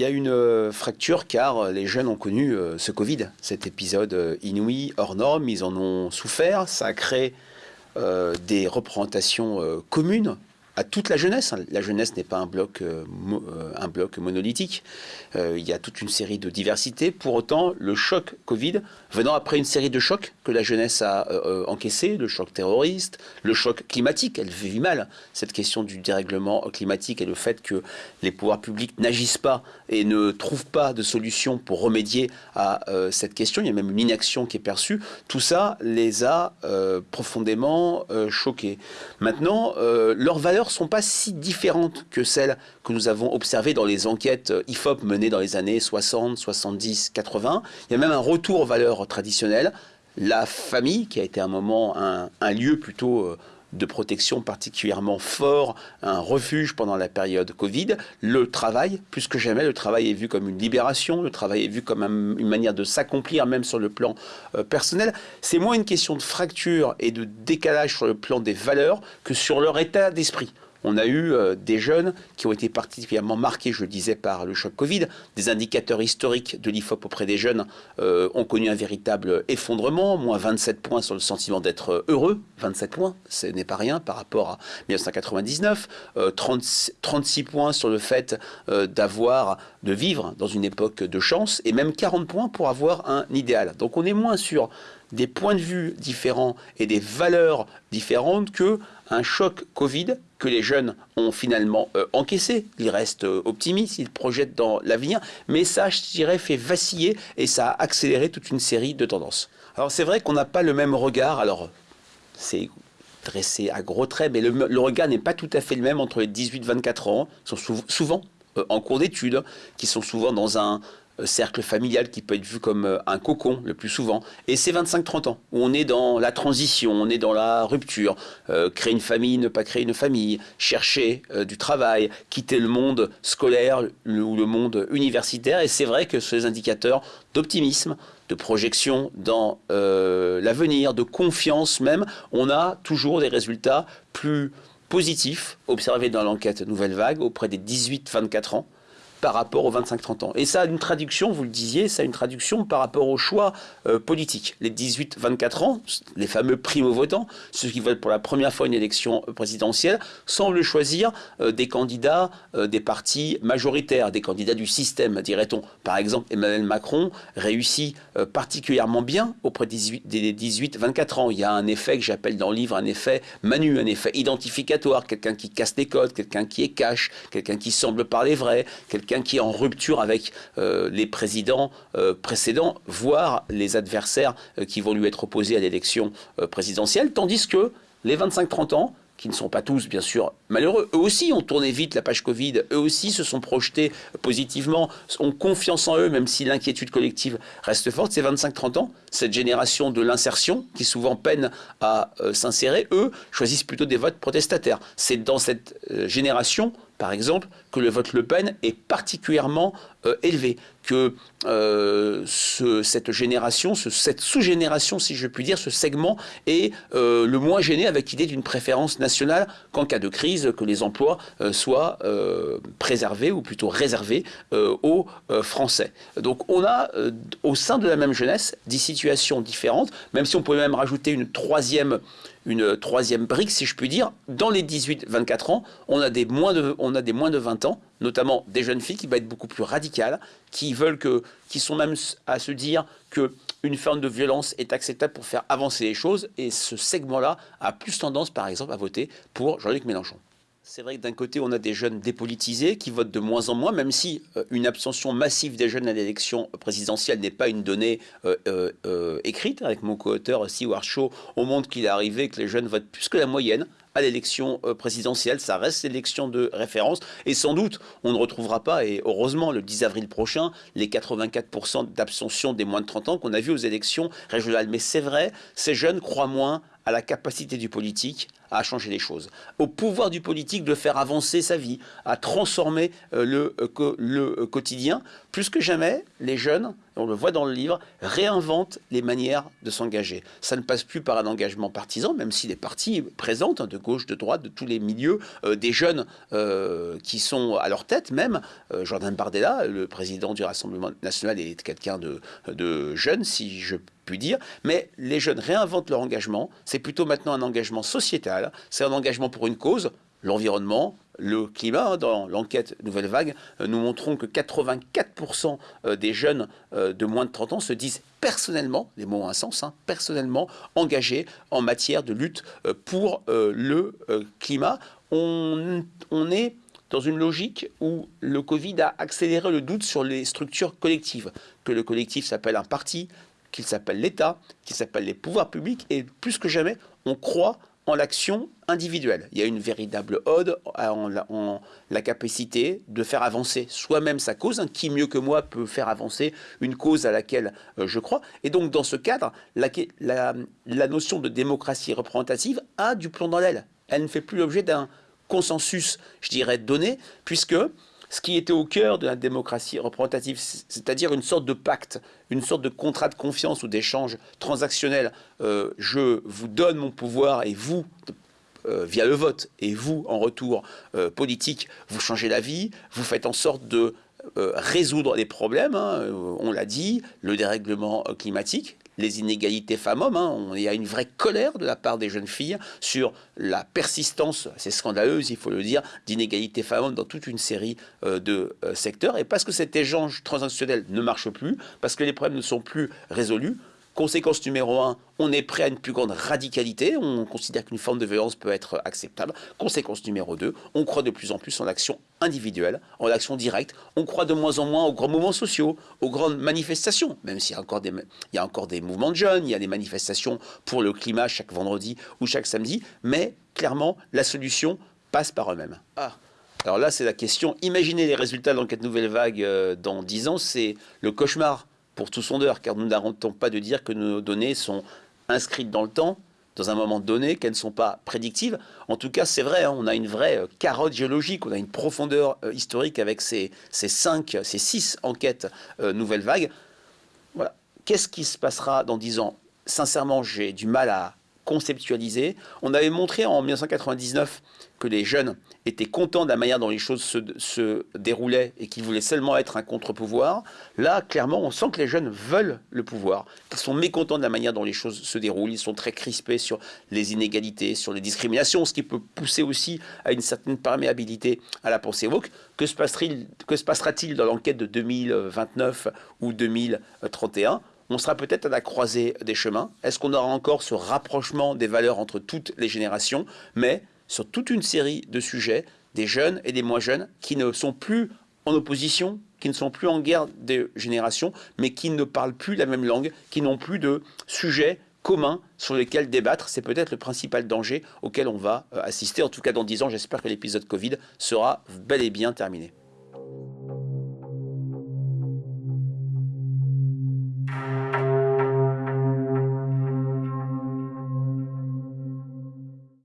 y a une euh, fracture car les jeunes ont connu euh, ce Covid, cet épisode euh, inouï, hors norme, ils en ont souffert, ça a créé des représentations communes à toute la jeunesse. La jeunesse n'est pas un bloc, un bloc monolithique. il y a toute une série de diversités. Pour autant, le choc Covid, venant après une série de chocs que la jeunesse a encaissé, le choc terroriste, le choc climatique, elle vit mal. Cette question du dérèglement climatique et le fait que les pouvoirs publics n'agissent pas et ne trouvent pas de solution pour remédier à euh, cette question, il y a même une inaction qui est perçue, tout ça les a euh, profondément euh, choqués. Maintenant, leurs valeurs ne sont pas si différentes que celles que nous avons observées dans les enquêtes IFOP menées dans les années 60, 70, 80. Il y a même un retour aux valeurs traditionnelles. La famille, qui a été un moment un, un lieu plutôt de protection particulièrement fort, un refuge pendant la période Covid. Le travail, plus que jamais, le travail est vu comme une libération, le travail est vu comme une manière de s'accomplir même sur le plan euh, personnel. C'est moins une question de fracture et de décalage sur le plan des valeurs que sur leur état d'esprit. On a eu euh, des jeunes qui ont été particulièrement marqués, je le disais, par le choc Covid. Des indicateurs historiques de l'IFOP auprès des jeunes euh, ont connu un véritable effondrement, moins 27 points sur le sentiment d'être euh, heureux. 27 points, ce n'est pas rien par rapport à 1999. 36 points sur le fait d'avoir, de vivre dans une époque de chance, et même 40 points pour avoir un idéal. Donc on est moins sur des points de vue différents et des valeurs différentes que un choc Covid que les jeunes ont finalement euh, encaissé. Ils restent euh, optimistes, ils projettent dans l'avenir, mais ça, je dirais, fait vaciller et ça a accéléré toute une série de tendances. Alors c'est vrai qu'on n'a pas le même regard, alors c'est dressé à gros traits, mais le, regard n'est pas tout à fait le même entre les 18-24 ans, qui sont souvent euh, en cours d'études, qui sont souvent dans un, cercle familial qui peut être vu comme euh, un cocon le plus souvent. Et c'est 25-30 ans, où on est dans la transition, on est dans la rupture, euh, créer une famille, ne pas créer une famille, chercher du travail, quitter le monde scolaire ou le monde universitaire. Et c'est vrai que ces indicateurs d'optimisme, de projection dans l'avenir, de confiance même, on a toujours des résultats plus positifs observés dans l'enquête Nouvelle Vague auprès des 18-24 ans par rapport aux 25-30 ans. Et ça a une traduction, vous le disiez, ça a une traduction par rapport aux choix euh, politiques. Les 18-24 ans, les fameux primo-votants, ceux qui votent pour la première fois une élection présidentielle, semblent choisir euh, des candidats euh, des partis majoritaires, des candidats du système, dirait-on. Par exemple, Emmanuel Macron réussit particulièrement bien auprès des 18-24 ans. Il y a un effet que j'appelle dans le livre un effet Manu, un effet identificatoire, quelqu'un qui casse les codes, quelqu'un qui est cash, quelqu'un qui semble parler vrai, quelqu'un qui est en rupture avec euh, les présidents euh, précédents, voire les adversaires euh, qui vont lui être opposés à l'élection présidentielle, tandis que les 25-30 ans, qui ne sont pas tous, bien sûr, malheureux. Eux aussi ont tourné vite la page Covid, eux aussi se sont projetés positivement, ont confiance en eux, même si l'inquiétude collective reste forte. Ces 25-30 ans, cette génération de l'insertion, qui souvent peine à s'insérer, eux choisissent plutôt des votes protestataires. C'est dans cette génération par exemple, que le vote Le Pen est particulièrement euh, élevé, que euh, cette génération, cette sous-génération, si je puis dire, ce segment est euh, le moins gêné avec l'idée d'une préférence nationale qu'en cas de crise, que les emplois soient préservés ou plutôt réservés aux Français. Donc on a au sein de la même jeunesse des situations différentes, même si on pouvait même rajouter une troisième une troisième brique, si je puis dire. Dans les 18-24 ans, on a, des moins de, on a des moins de 20 ans, notamment des jeunes filles qui vont être beaucoup plus radicales, qui veulent que, qui sont même à se dire que une forme de violence est acceptable pour faire avancer les choses. Et ce segment-là a plus tendance, par exemple, à voter pour Jean-Luc Mélenchon. C'est vrai que d'un côté, on a des jeunes dépolitisés qui votent de moins en moins, même si euh, une abstention massive des jeunes à l'élection présidentielle n'est pas une donnée euh, euh, écrite. Avec mon co-auteur Seward Shaw, on montre qu'il est arrivé que les jeunes votent plus que la moyenne à l'élection présidentielle. Ça reste l'élection de référence. Et sans doute, on ne retrouvera pas, et heureusement, le 10 avril prochain, les 84% d'abstention des moins de 30 ans qu'on a vu aux élections régionales. Mais c'est vrai, ces jeunes croient moins à la capacité du politique à changer les choses, au pouvoir du politique de faire avancer sa vie, à transformer euh, le, euh, euh, quotidien. Plus que jamais, les jeunes, on le voit dans le livre, réinventent les manières de s'engager. Ça ne passe plus par un engagement partisan, même si les partis présentent, hein, de gauche, de droite, de tous les milieux, des jeunes qui sont à leur tête même. Jordan Bardella, le président du Rassemblement national, est quelqu'un de, de jeune, si je puis dire, mais les jeunes réinventent leur engagement. C'est plutôt maintenant un engagement sociétal, c'est un engagement pour une cause, l'environnement, le climat. Hein, dans l'enquête Nouvelle Vague, euh, nous montrons que 84% euh, des jeunes euh, de moins de 30 ans se disent personnellement, les mots ont un sens, hein, personnellement engagés en matière de lutte pour le climat. On, on est dans une logique où le Covid a accéléré le doute sur les structures collectives, que le collectif s'appelle un parti, qu'il s'appelle l'État, qu'il s'appelle les pouvoirs publics, et plus que jamais, on croit l'action individuelle. Il y a une véritable ode en la, capacité de faire avancer soi-même sa cause. Qui mieux que moi peut faire avancer une cause à laquelle euh, je crois? Et donc dans ce cadre, la, la notion de démocratie représentative a du plomb dans l'aile. Elle ne fait plus l'objet d'un consensus, je dirais, donné, puisque ce qui était au cœur de la démocratie représentative, c'est-à-dire une sorte de pacte, une sorte de contrat de confiance ou d'échange transactionnel. Euh, je vous donne mon pouvoir et vous, euh, via le vote, et vous, en retour euh, politique, vous changez la vie, vous faites en sorte de résoudre les problèmes, hein, on l'a dit, le dérèglement climatique, les inégalités femmes-hommes. Hein. Il y a une vraie colère de la part des jeunes filles sur la persistance, c'est scandaleuse, il faut le dire, d'inégalités femmes-hommes dans toute une série euh, de euh, secteurs. Et parce que cet échange transactionnel ne marche plus, parce que les problèmes ne sont plus résolus, Conséquence numéro un, on est prêt à une plus grande radicalité, on considère qu'une forme de violence peut être acceptable. Conséquence numéro deux, on croit de plus en plus en l'action individuelle, en l'action directe, on croit de moins en moins aux grands mouvements sociaux, aux grandes manifestations, même s'il y a encore des, mouvements de jeunes, il y a des manifestations pour le climat chaque vendredi ou chaque samedi, mais clairement, la solution passe par eux-mêmes. Ah. Alors là, c'est la question. Imaginez les résultats de l'enquête Nouvelle Vague euh, dans 10 ans, c'est le cauchemar pour tout sondeur, car nous n'arrêtons pas de dire que nos données sont inscrites dans le temps, dans un moment donné, qu'elles ne sont pas prédictives. En tout cas, c'est vrai, hein, on a une vraie euh, carotte géologique, on a une profondeur euh, historique avec ces, cinq, ces six enquêtes euh, nouvelles vagues. Voilà. Qu'est-ce qui se passera dans dix ans? Sincèrement, j'ai du mal à conceptualiser. On avait montré en 1999 que les jeunes étaient contents de la manière dont les choses se, déroulaient et qu'ils voulaient seulement être un contre-pouvoir. Là, clairement, on sent que les jeunes veulent le pouvoir, qu'ils sont mécontents de la manière dont les choses se déroulent. Ils sont très crispés sur les inégalités, sur les discriminations, ce qui peut pousser aussi à une certaine perméabilité à la pensée woke. Que se passera-t-il dans l'enquête de 2029 ou 2031 on sera peut-être à la croisée des chemins. Est-ce qu'on aura encore ce rapprochement des valeurs entre toutes les générations? Mais sur toute une série de sujets, des jeunes et des moins jeunes, qui ne sont plus en opposition, qui ne sont plus en guerre de génération, mais qui ne parlent plus la même langue, qui n'ont plus de sujets communs sur lesquels débattre. C'est peut-être le principal danger auquel on va euh, assister. En tout cas, dans 10 ans, j'espère que l'épisode Covid sera bel et bien terminé.